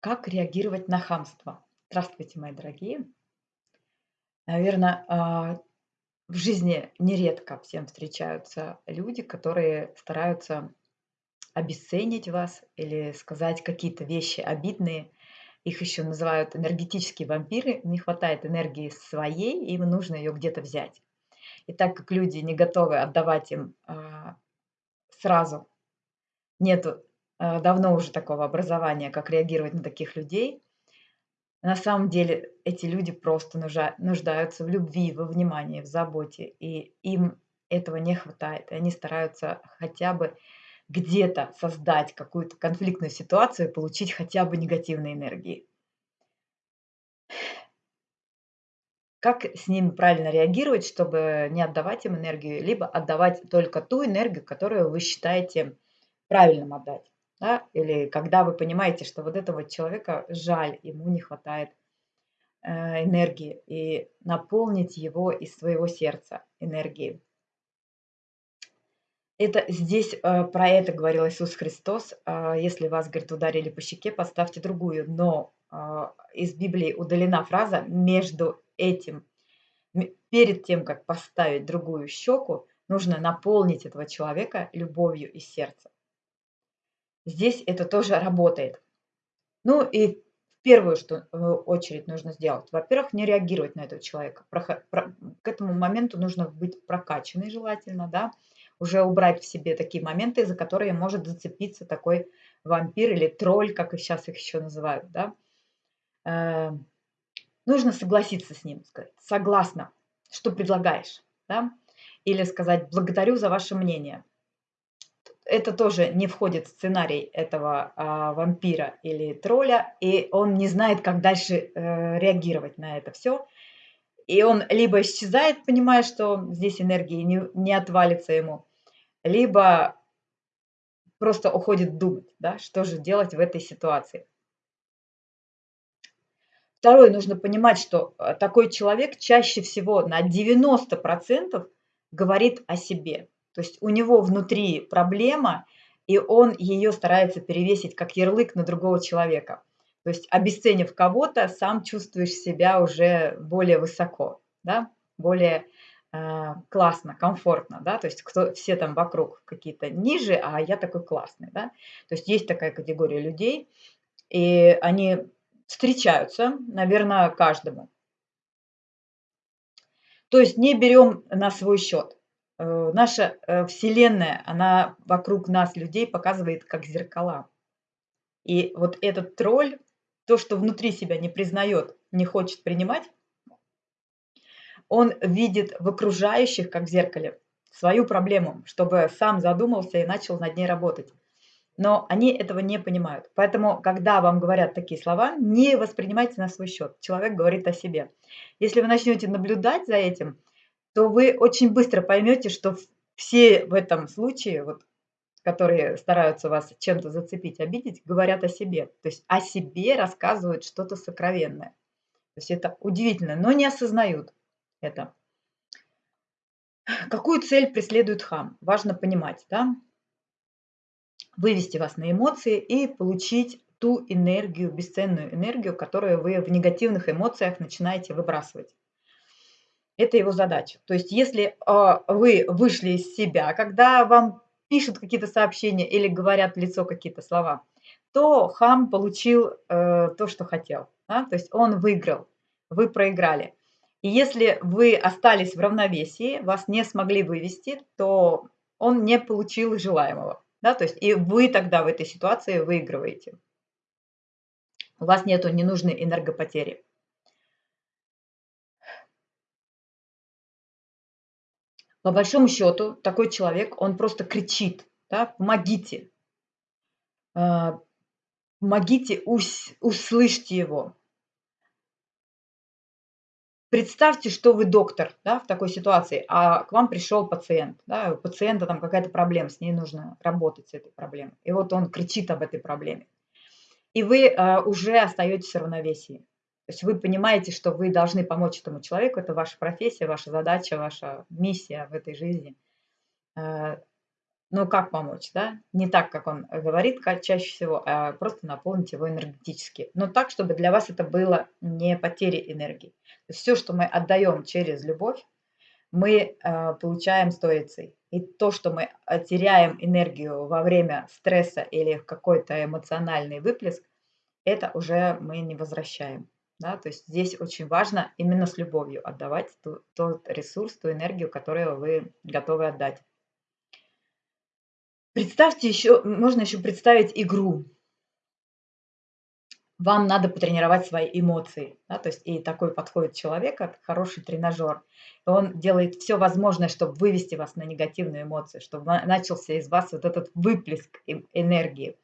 Как реагировать на хамство? Здравствуйте, мои дорогие. Наверное, а, в жизни нередко всем встречаются люди, которые стараются обесценить вас или сказать какие-то вещи обидные. Их еще называют энергетические вампиры. Не хватает энергии своей, им нужно ее где-то взять. И так как люди не готовы отдавать им а, сразу, нету давно уже такого образования, как реагировать на таких людей. На самом деле эти люди просто нуждаются в любви, во внимании, в заботе, и им этого не хватает. И они стараются хотя бы где-то создать какую-то конфликтную ситуацию получить хотя бы негативной энергии. Как с ними правильно реагировать, чтобы не отдавать им энергию, либо отдавать только ту энергию, которую вы считаете правильным отдать. Да? Или когда вы понимаете, что вот этого человека жаль, ему не хватает э, энергии, и наполнить его из своего сердца энергией. Это здесь э, про это говорил Иисус Христос. Э, если вас, говорит, ударили по щеке, поставьте другую. Но э, из Библии удалена фраза между этим, перед тем, как поставить другую щеку, нужно наполнить этого человека любовью из сердца. Здесь это тоже работает. Ну и в первую что, очередь нужно сделать, во-первых, не реагировать на этого человека. К этому моменту нужно быть прокачанной желательно, да, уже убрать в себе такие моменты, за которые может зацепиться такой вампир или тролль, как и сейчас их еще называют, да. Э, нужно согласиться с ним, сказать, согласна, что предлагаешь, да, или сказать, благодарю за ваше мнение, это тоже не входит в сценарий этого а, вампира или тролля, и он не знает, как дальше э, реагировать на это все. И он либо исчезает, понимая, что здесь энергии не, не отвалится ему, либо просто уходит думать, да, что же делать в этой ситуации. Второе, нужно понимать, что э, такой человек чаще всего на 90% говорит о себе. То есть у него внутри проблема, и он ее старается перевесить как ярлык на другого человека. То есть обесценив кого-то, сам чувствуешь себя уже более высоко, да? более э, классно, комфортно, да, то есть кто, все там вокруг какие-то ниже, а я такой классный, да. То есть есть такая категория людей, и они встречаются, наверное, каждому. То есть не берем на свой счет. Э, наша э, Вселенная, она вокруг нас, людей, показывает как зеркала. И вот этот тролль, то, что внутри себя не признает, не хочет принимать, он видит в окружающих, как в зеркале, свою проблему, чтобы сам задумался и начал над ней работать. Но они этого не понимают. Поэтому, когда вам говорят такие слова, не воспринимайте на свой счет. Человек говорит о себе. Если вы начнете наблюдать за этим, то вы очень быстро поймете, что все в этом случае, вот, которые стараются вас чем-то зацепить, обидеть, говорят о себе. То есть о себе рассказывают что-то сокровенное. То есть это удивительно, но не осознают это. Какую цель преследует хам? Важно понимать, да? Вывести вас на эмоции и получить ту энергию, бесценную энергию, которую вы в негативных эмоциях начинаете выбрасывать. Это его задача. То есть если а, вы вышли из себя, когда вам пишут какие-то сообщения или говорят в лицо какие-то слова, то хам получил э, то, что хотел. Да? То есть он выиграл, вы проиграли. И если вы остались в равновесии, вас не смогли вывести, то он не получил желаемого. Да? То есть и вы тогда в этой ситуации выигрываете. У вас нет ненужной энергопотери. По большому счету, такой человек, он просто кричит, да, помогите, а, помогите, услышьте его. Представьте, что вы доктор да, в такой ситуации, а к вам пришел пациент. Да, у пациента там какая-то проблема, с ней нужно работать с этой проблемой. И вот он кричит об этой проблеме. И вы а, уже остаетесь в равновесии. То есть вы понимаете, что вы должны помочь этому человеку, это ваша профессия, ваша задача, ваша миссия в этой жизни. Ну, как помочь, да? Не так, как он говорит чаще всего, а просто наполнить его энергетически. Но так, чтобы для вас это было не потерей энергии. Все, что мы отдаем через любовь, мы э, получаем сторицей. И то, что мы теряем энергию во время стресса или какой-то эмоциональный выплеск, это уже мы не возвращаем. Да? То есть здесь очень важно именно с любовью отдавать ту, тот ресурс, ту энергию, которую вы готовы отдать. Представьте еще, можно еще представить игру. Вам надо потренировать свои эмоции. Да? То есть и такой подходит человек, хороший тренажер. Он делает все возможное, чтобы вывести вас на негативную эмоцию, чтобы начался из вас вот этот выплеск энергии.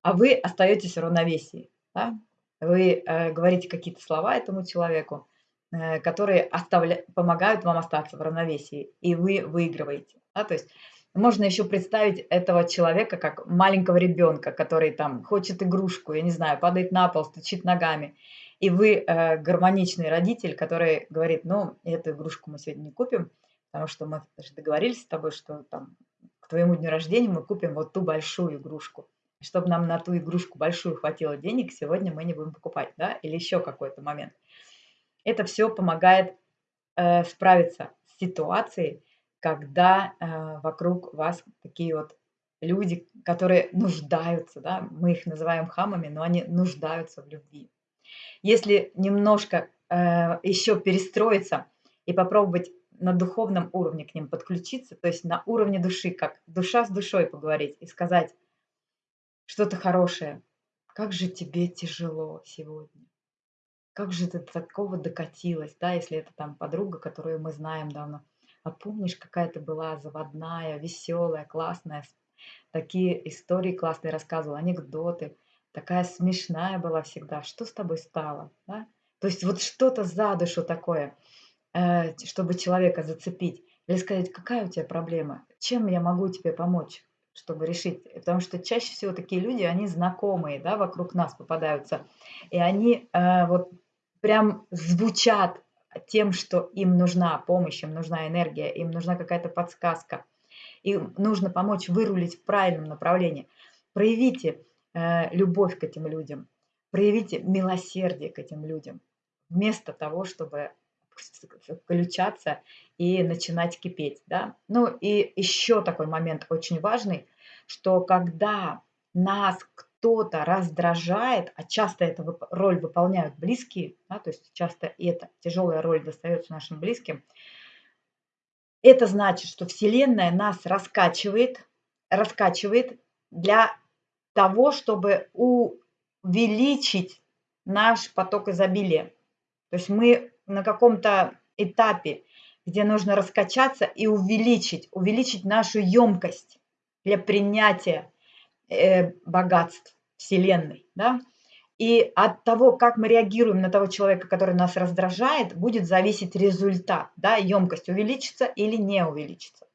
А вы остаетесь в равновесии. Да? Вы э, говорите какие-то слова этому человеку, э, которые оставля... помогают вам остаться в равновесии, и вы выигрываете. Да? То есть можно еще представить этого человека как маленького ребенка, который там хочет игрушку, я не знаю, падает на пол, стучит ногами. И вы э, гармоничный родитель, который говорит, ну, эту игрушку мы сегодня не купим, потому что мы даже договорились с тобой, что там к твоему дню рождения мы купим вот ту большую игрушку. Чтобы нам на ту игрушку большую хватило денег, сегодня мы не будем покупать, да, или еще какой-то момент. Это все помогает э, справиться с ситуацией, когда э, вокруг вас такие вот люди, которые нуждаются, да, мы их называем хамами, но они нуждаются в любви. Если немножко э, еще перестроиться и попробовать на духовном уровне к ним подключиться, то есть на уровне души, как душа с душой поговорить и сказать что-то хорошее. Как же тебе тяжело сегодня? Как же ты такого докатилась, да, если это там подруга, которую мы знаем давно. А помнишь, какая ты была заводная, веселая, классная, такие истории классные рассказывала, анекдоты, такая смешная была всегда. Что с тобой стало? Да? То есть вот что-то за душу такое, э, чтобы человека зацепить. Или сказать, какая у тебя проблема? Чем я могу тебе помочь, чтобы решить? Потому что чаще всего такие люди, они знакомые, да, вокруг нас попадаются. И они э, вот прям звучат тем, что им нужна помощь, им нужна энергия, им нужна какая-то подсказка. Им нужно помочь вырулить в правильном направлении. Проявите э, любовь к этим людям, проявите милосердие к этим людям, вместо того, чтобы включаться и начинать кипеть. Да? Ну и еще такой момент очень важный, что когда нас кто-то раздражает, а часто эту роль выполняют близкие, да, то есть часто эта тяжелая роль достается нашим близким, это значит, что Вселенная нас раскачивает, раскачивает для того, чтобы увеличить наш поток изобилия. То есть мы на каком-то этапе, где нужно раскачаться и увеличить, увеличить нашу емкость для принятия э, богатств Вселенной. Да? И от того, как мы реагируем на того человека, который нас раздражает, будет зависеть результат. Да? Емкость увеличится или не увеличится.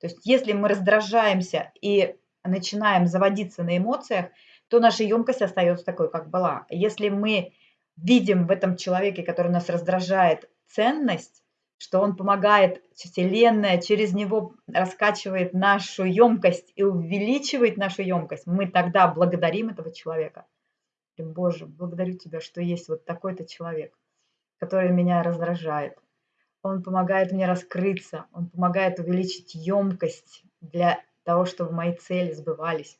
То есть если мы раздражаемся и начинаем заводиться на эмоциях, то наша емкость остается такой, как была. Если мы видим в этом человеке, который нас раздражает, ценность, что он помогает, Вселенная через него раскачивает нашу емкость и увеличивает нашу емкость, мы тогда благодарим этого человека. Боже, благодарю Тебя, что есть вот такой-то человек, который меня раздражает. Он помогает мне раскрыться, он помогает увеличить емкость для того, чтобы мои цели сбывались.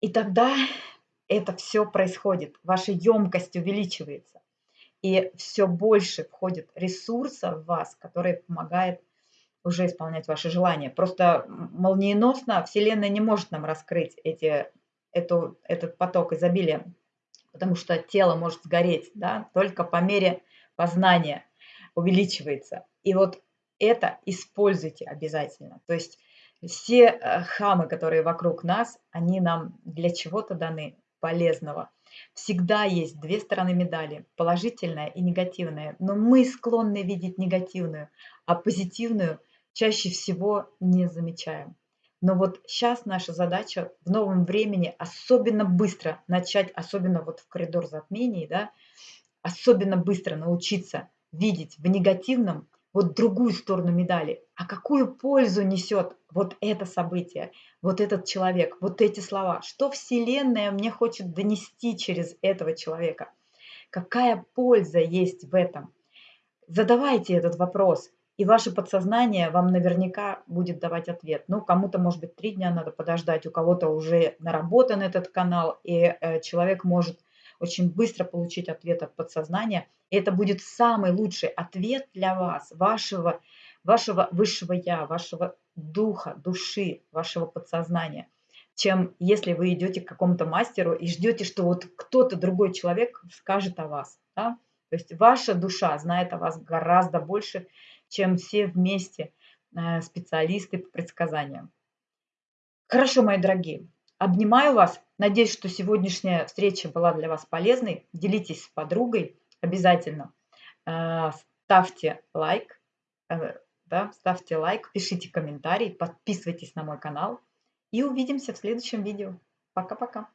И тогда это все происходит, ваша емкость увеличивается и все больше входит ресурса в вас, который помогает уже исполнять ваши желания. Просто молниеносно Вселенная не может нам раскрыть эти, эту, этот поток изобилия, потому что тело может сгореть, да, только по мере познания увеличивается. И вот это используйте обязательно. То есть все э, хамы, которые вокруг нас, они нам для чего-то даны полезного – Всегда есть две стороны медали, положительная и негативная, но мы склонны видеть негативную, а позитивную чаще всего не замечаем. Но вот сейчас наша задача в новом времени особенно быстро начать, особенно вот в коридор затмений, да, особенно быстро научиться видеть в негативном вот другую сторону медали. А какую пользу несет вот это событие, вот этот человек, вот эти слова? Что Вселенная мне хочет донести через этого человека? Какая польза есть в этом? Задавайте этот вопрос, и ваше подсознание вам наверняка будет давать ответ. Ну, кому-то, может быть, три дня надо подождать, у кого-то уже наработан этот канал, и э, человек может очень быстро получить ответ от подсознания. И это будет самый лучший ответ для вас, вашего, вашего высшего я, вашего духа, души, вашего подсознания, чем если вы идете к какому-то мастеру и ждете, что вот кто-то другой человек скажет о вас. Да? То есть ваша душа знает о вас гораздо больше, чем все вместе э, специалисты по предсказаниям. Хорошо, мои дорогие, обнимаю вас. Надеюсь, что сегодняшняя встреча была для вас полезной. Делитесь с подругой обязательно. Э, ставьте лайк, э, да, ставьте лайк, пишите комментарий, подписывайтесь на мой канал. И увидимся в следующем видео. Пока-пока.